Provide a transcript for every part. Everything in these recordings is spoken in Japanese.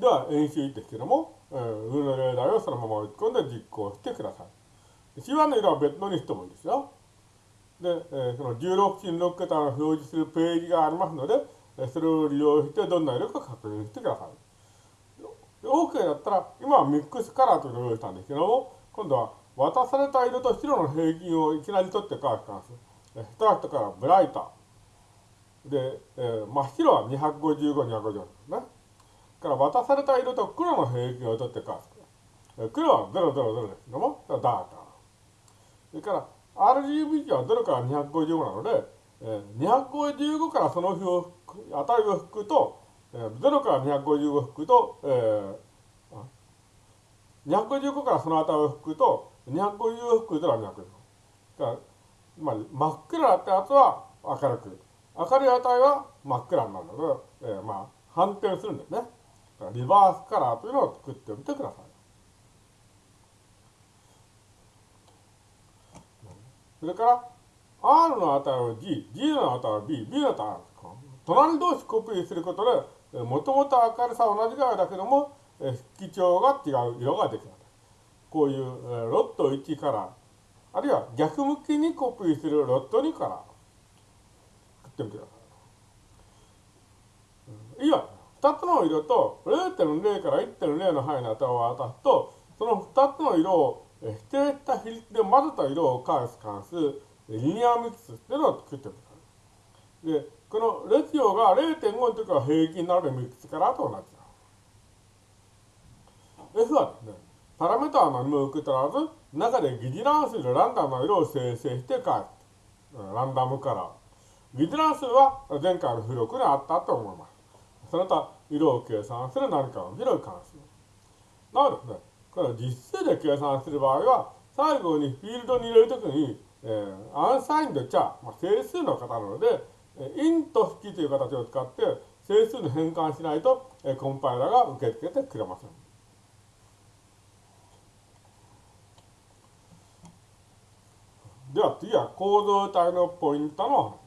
では、演習ですけども、えー、上の例題をそのまま打ち込んで実行してください。C1 の色は別のにしてもいいですよ。で、えー、その16進6桁の表示するページがありますので、えそれを利用してどんな色か確認してください。OK だったら、今はミックスカラーというのを用意したんですけども、今度は渡された色と白の平均をいきなり取って返す関数。ストラクトからブライター。で、えー、真っ白は255、250ですね。から渡された色と黒の平均を取って返す。黒は000ですけども、ダーカー。それから RGB 値は0から255なので、えー、255からその値を引くと、えー、0から255引くと、えー、255からその値を引くと、250引く0は250。だつまり真っ暗だったやつは明るく、明るい値は真っ暗になるので、えー、まあ反転するんですね。リバースカラーというのを作ってみてください。それから、R の値を G、G の値を B、B の値を隣同士コピーすることで、もともと明るさは同じぐらいだけども、色調が違う色ができる。こういうロット1カラー、あるいは逆向きにコピーするロット2カラー、作ってみてください。いいわ。2つの色と0.0から1.0の範囲の値を渡すと、その2つの色を指定した比率で混ぜた色を返す関数、リニアミックスっていうのを作ってください。で、このレシオが0.5の時は平均になるミックスからと同じだ。F はですね、パラメータは何も受け取らず、中で疑似乱数でランダムな色を生成して返す。ランダムカラー。疑似乱数は前回の付録にあったと思います。その他、色を計算する何かの広い関数。なおですね、これ実数で計算する場合は、最後にフィールドに入れるときに、えー、アンサインドチャー、まあ、整数の方なので、インと引きという形を使って整数に変換しないと、えー、コンパイラーが受け付けてくれません。では次は構造体のポイントの話。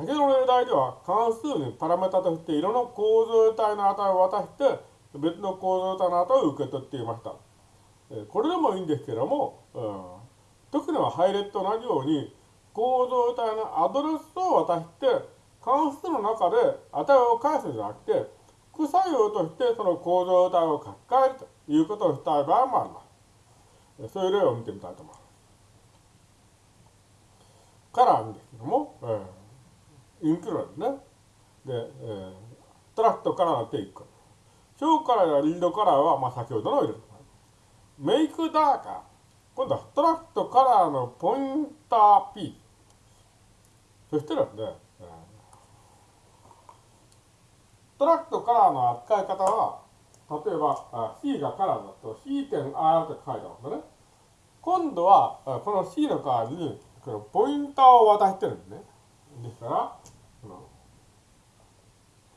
先ほどの例題では関数にパラメータとして色の構造体の値を渡して別の構造体の値を受け取っていました。これでもいいんですけども、うん、特には配列と同じように構造体のアドレスを渡して関数の中で値を返すんじゃなくて副作用としてその構造体を書き換えるということをしたい場合もあります。そういう例を見てみたいと思います。からんですけども、えーインクルードね。で、えー、トラクトからのテイク。ショーカラーやリードカラーは、まあ、先ほどの入れる。make darker。今度は struct color のポインター P。そしてですね、えー、 struct color の扱い方は、例えば C がカラーだと C.R って書いてますね。今度はこの C の代わりにこのポインターを渡してるんですね。ですから、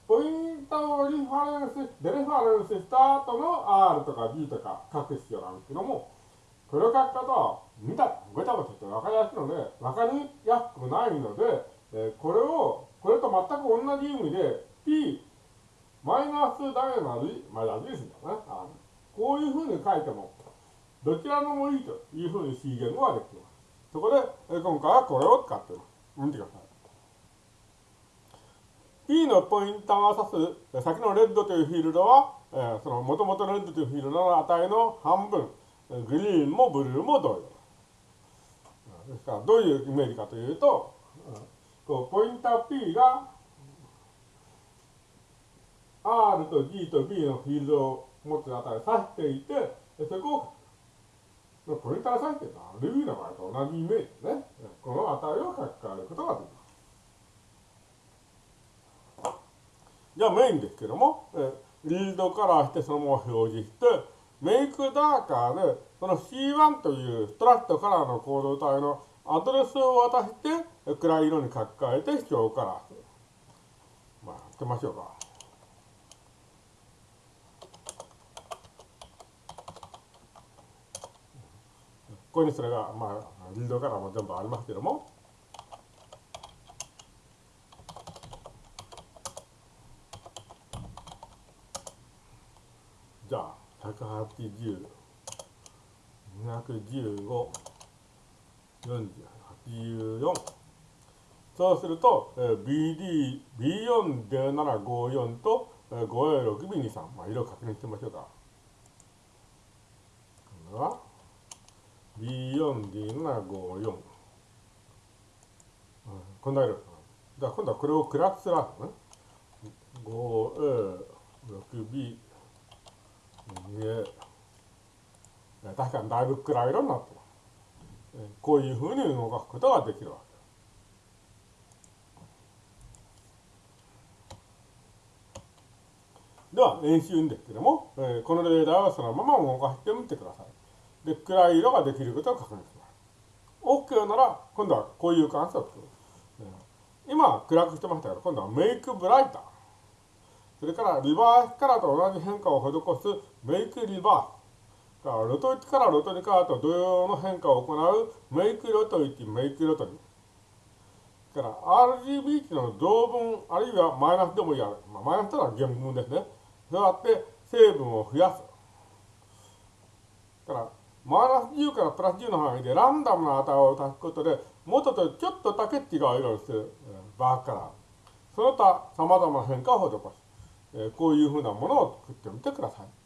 ポイントをリファレンス、 dereference した後の R とか B とか書く必要なんですけども、この書き方は見た、ごちゃごちゃして分かりやすいので、分かりやすくないので、えー、これを、これと全く同じ意味で、P、マイナスダイナリ、まあ、矢印だね。あこういうふうに書いても、どちらのもいいというふうに C 言語はできます。そこで、えー、今回はこれを使っています。見てください。P のポインターが指す先のレッドというフィールドは、えー、その元々のレッドというフィールドの値の半分、グリーンもブルーも同様。ですから、どういうイメージかというと、こうポインター P が R と G と B のフィールドを持つ値を指していて、そこをポインターが指しているのは Ruby の場合と同じイメージですね。この値を書き換えることができます。じゃあメインですけども、えリードカラーしてそのまま表示して、メイクダーカーで、その C1 というストラットカラーのコード体のアドレスを渡して、暗い色に書き換えて視聴カラーする。まあ、やってみましょうか。ここにそれが、まあ、リードカラーも全部ありますけども、180、215、40、84。そうすると、えー、BD、B40754 と、えー、5A6B23。まあ、色確認してみましょうか。今度は、B4D754。こんな色。じゃあ今度はこれをクラスラーね。5A6B、6B、2A。確かにだいぶ暗い色になってます。こういうふうに動かすことができるわけでは、演習ですけども、えー、このレーダーをそのまま動かしてみてください。で、暗い色ができることを確認します。OK なら、今度はこういう関数を作る。今、暗くしてましたけど、今度はメイクブライター。それから、リバースカラーと同じ変化を施すメイクリバース。ロト1からロト2からと同様の変化を行うメイクロト1、メイクロト2。から RGB 値の同分、あるいはマイナスでもいいや、まあ、マイナスというのは原分ですね。そうやって成分を増やす。だから、マイナス10からプラス10の範囲でランダムな値を足すことで、元とちょっとだけ違う色にするバーから、その他様々な変化を施す。こういうふうなものを作ってみてください。